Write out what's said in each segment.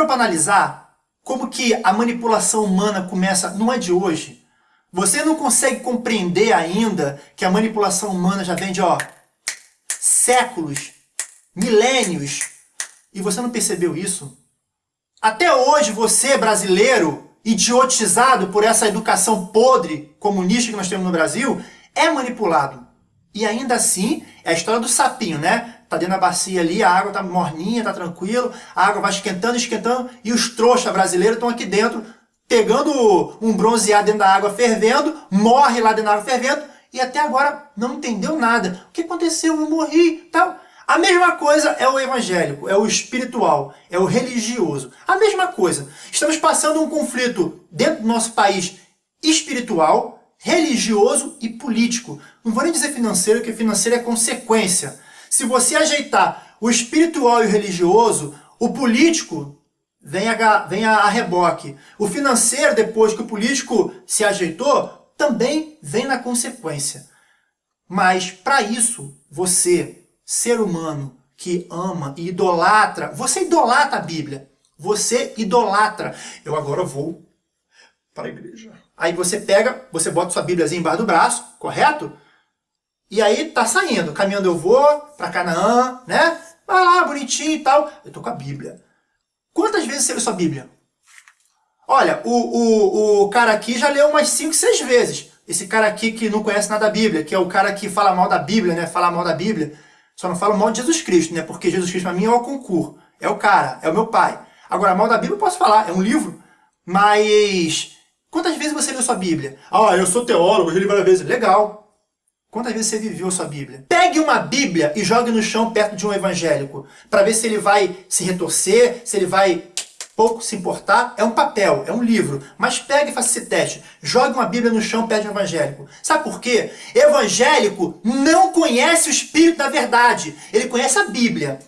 parou para analisar como que a manipulação humana começa, não é de hoje? Você não consegue compreender ainda que a manipulação humana já vem de ó, séculos, milênios, e você não percebeu isso? Até hoje você, brasileiro, idiotizado por essa educação podre comunista que nós temos no Brasil, é manipulado. E ainda assim, é a história do sapinho, né? Tá dentro da bacia ali, a água tá morninha, tá tranquilo, a água vai esquentando, esquentando, e os trouxas brasileiros estão aqui dentro, pegando um bronzeado dentro da água fervendo, morre lá dentro da água fervendo, e até agora não entendeu nada. O que aconteceu? Eu morri, tal. A mesma coisa é o evangélico, é o espiritual, é o religioso. A mesma coisa. Estamos passando um conflito dentro do nosso país espiritual, religioso e político. Não vou nem dizer financeiro, porque financeiro é consequência. Se você ajeitar o espiritual e o religioso, o político vem a, vem a, reboque. O financeiro, depois que o político se ajeitou, também vem na consequência. Mas, para isso, você, ser humano que ama e idolatra, você idolatra a Bíblia. Você idolatra. Eu agora vou para a igreja. Aí você pega, você bota sua Bíblia embaixo do braço, correto? E aí tá saindo, caminhando eu vou para Canaã, né? Vai lá, bonitinho e tal. Eu tô com a Bíblia. Quantas vezes você leu sua Bíblia? Olha, o, o, o cara aqui já leu umas 5, 6 vezes. Esse cara aqui que não conhece nada da Bíblia, que é o cara que fala mal da Bíblia, né? Fala mal da Bíblia. Só não fala mal de Jesus Cristo, né? Porque Jesus Cristo para mim é o concurso. É o cara, é o meu pai. Agora, mal da Bíblia eu posso falar, é um livro. Mas Quantas vezes você leu sua Bíblia? Ah, eu sou teólogo, eu li várias vezes. Legal. Quantas vezes você viveu sua Bíblia? Pegue uma Bíblia e jogue no chão perto de um evangélico, para ver se ele vai se retorcer, se ele vai pouco se importar. É um papel, é um livro, mas pegue e faça esse teste. Jogue uma Bíblia no chão perto de um evangélico. Sabe por quê? Evangélico não conhece o Espírito da verdade, ele conhece a Bíblia.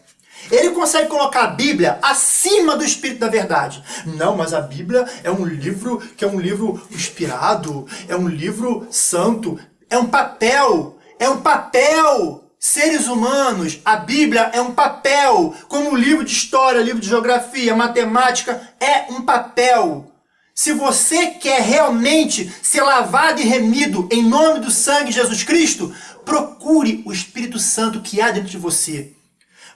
Ele consegue colocar a Bíblia acima do Espírito da Verdade. Não, mas a Bíblia é um livro que é um livro inspirado, é um livro santo, é um papel, é um papel. Seres humanos, a Bíblia é um papel, como livro de história, livro de geografia, matemática, é um papel. Se você quer realmente ser lavado e remido em nome do sangue de Jesus Cristo, procure o Espírito Santo que há dentro de você.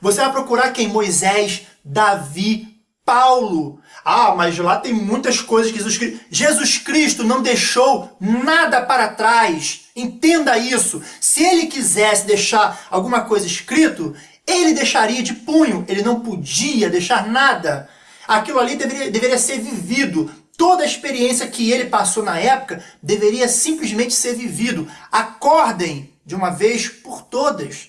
Você vai procurar quem? Moisés, Davi, Paulo. Ah, mas lá tem muitas coisas que Jesus Cristo... Jesus Cristo não deixou nada para trás. Entenda isso. Se ele quisesse deixar alguma coisa escrito, ele deixaria de punho. Ele não podia deixar nada. Aquilo ali deveria, deveria ser vivido. Toda a experiência que ele passou na época deveria simplesmente ser vivido. Acordem de uma vez por todas.